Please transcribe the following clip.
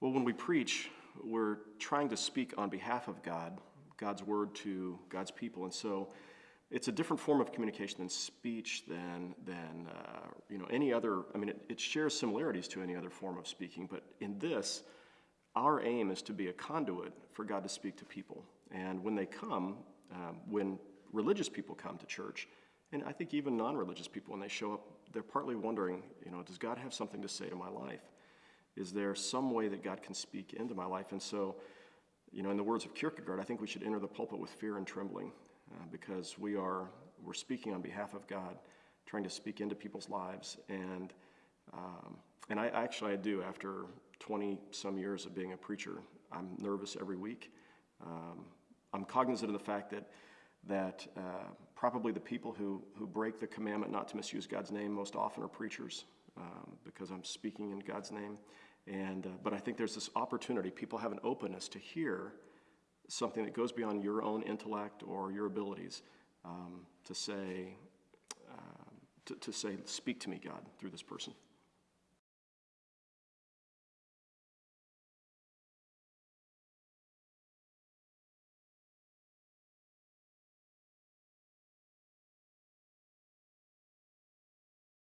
Well, when we preach, we're trying to speak on behalf of God, God's word to God's people, and so it's a different form of communication than speech, than than uh, you know any other. I mean, it, it shares similarities to any other form of speaking, but in this, our aim is to be a conduit for God to speak to people. And when they come, um, when religious people come to church, and I think even non-religious people, when they show up, they're partly wondering, you know, does God have something to say to my life? Is there some way that God can speak into my life? And so, you know, in the words of Kierkegaard, I think we should enter the pulpit with fear and trembling uh, because we are we're speaking on behalf of God, trying to speak into people's lives. And um, and I actually I do after 20 some years of being a preacher, I'm nervous every week. Um, I'm cognizant of the fact that that uh, probably the people who, who break the commandment not to misuse God's name most often are preachers um, because I'm speaking in God's name. And, uh, but I think there's this opportunity. People have an openness to hear something that goes beyond your own intellect or your abilities um, to say, uh, to, to say, speak to me, God, through this person.